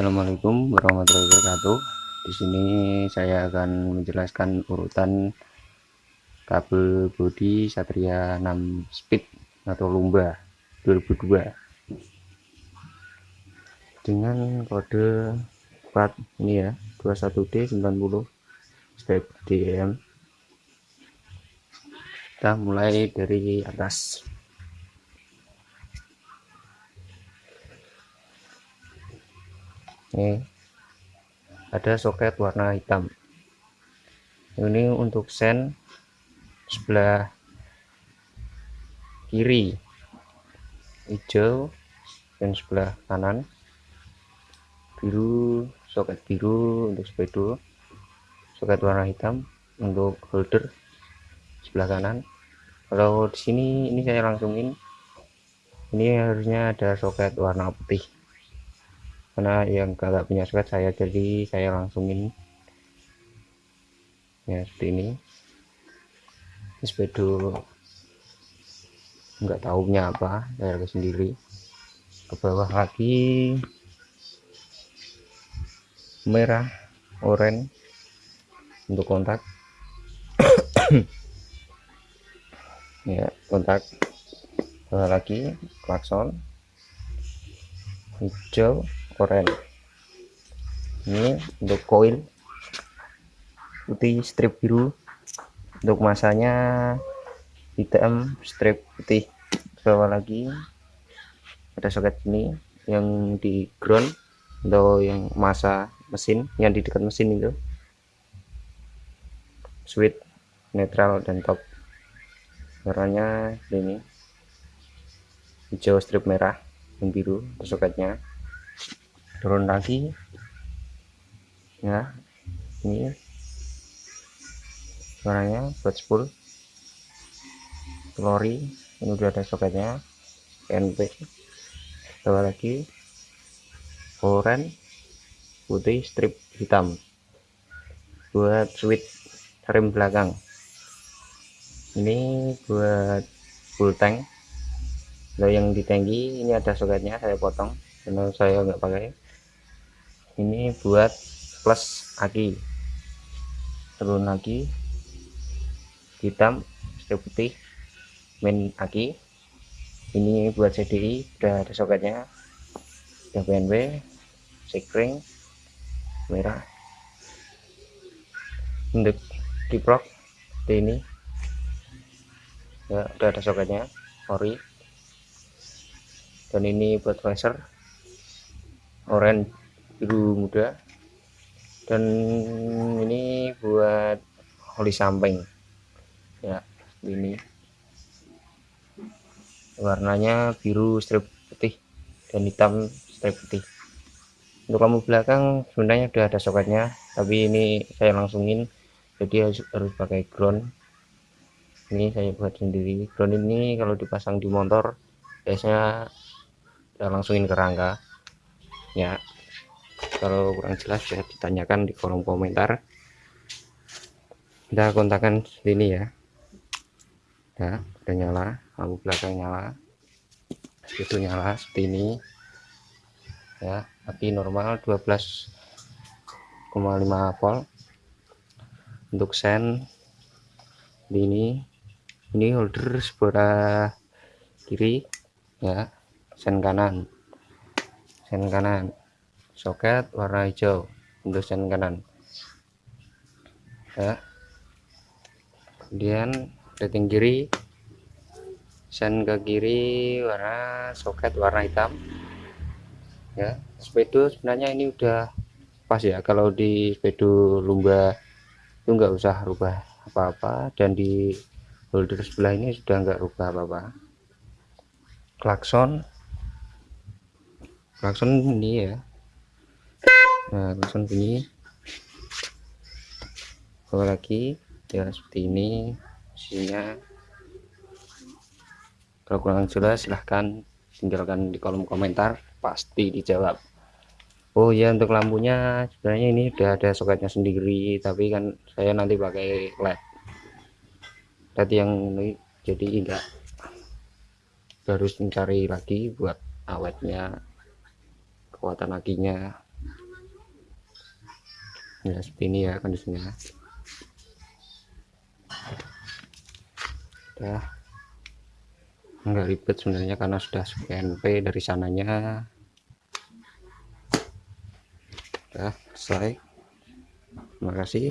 Assalamualaikum warahmatullahi wabarakatuh. Di sini saya akan menjelaskan urutan kabel bodi Satria 6 speed atau Lumba 2002 dengan kode plat ini ya 21D90 step DM kita mulai dari atas ini ada soket warna hitam. Ini untuk sen sebelah kiri. Hijau dan sebelah kanan. Biru soket biru untuk sepedo soket warna hitam untuk holder sebelah kanan. Kalau di sini ini saya langsungin. Ini harusnya ada soket warna putih karena yang kagak punya soket saya jadi saya langsungin ya seperti ini. Sepedo nggak tahunya apa saya ke sendiri. Ke bawah lagi. Merah oranye. Untuk kontak. Ya kontak. Bawah lagi klakson. Hijau koren ini untuk koil putih strip biru. Untuk masanya hitam strip putih. Bawah lagi. Ada soket ini yang di ground. Atau yang masa mesin. Yang di dekat mesin itu. Switch netral dan top. Warnanya ini. Hijau strip merah dan biru soketnya turun lagi. Ya ini. Warnanya buat spool lori ini udah ada soketnya. NP bawah lagi. Orange putih strip hitam. Buat switch rem belakang. Ini buat full tank. Kalau yang di ini ada soketnya saya potong. Karena saya nggak pakai ini buat plus aki turun lagi. Hitam strip putih main aki ini buat CDI udah ada soketnya. Udah PNB sekring merah. Untuk kiprok seperti ini. Ya udah ada soketnya ori. Dan ini buat flasher orange biru muda. Dan ini buat oli samping ya ini. Warnanya biru strip putih dan hitam strip putih. Untuk lampu belakang sebenarnya udah ada soketnya tapi ini saya langsungin. Jadi harus, harus pakai ground. Ini saya buat sendiri. Ground ini kalau dipasang di motor biasanya saya langsungin ke rangka. Ya kalau kurang jelas ya ditanyakan di kolom komentar. Kita kontakkan sini ya. Ya udah nyala lampu belakang nyala itu nyala seperti ini. Ya api normal 12,5 volt. Untuk sen ini. Ini holder sebelah kiri ya sen kanan. Sen kanan soket warna hijau untuk sen kanan. Ya. Kemudian rating kiri sen ke kiri warna soket warna hitam. Ya. Sepedo sebenarnya ini udah pas ya. Kalau di sepedo lumba itu nggak usah rubah apa-apa. Dan di holder sebelah ini sudah nggak rubah apa-apa. Klakson. Klakson ini ya nah langsung bunyi. Bawa lagi ya seperti ini isinya. Kalau kurang jelas silahkan tinggalkan di kolom komentar pasti dijawab. Oh ya untuk lampunya sebenarnya ini udah ada soketnya sendiri tapi kan saya nanti pakai led. Led yang ini jadi enggak harus mencari lagi buat awetnya kekuatan akinya ya seperti ini ya kondisinya. Udah. Enggak ribet sebenarnya karena sudah PNP dari sananya. Udah selesai. Terima kasih.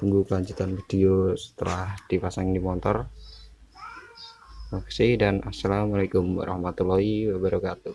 Tunggu kelanjutan video setelah dipasang di motor terima kasih dan assalamualaikum warahmatullahi wabarakatuh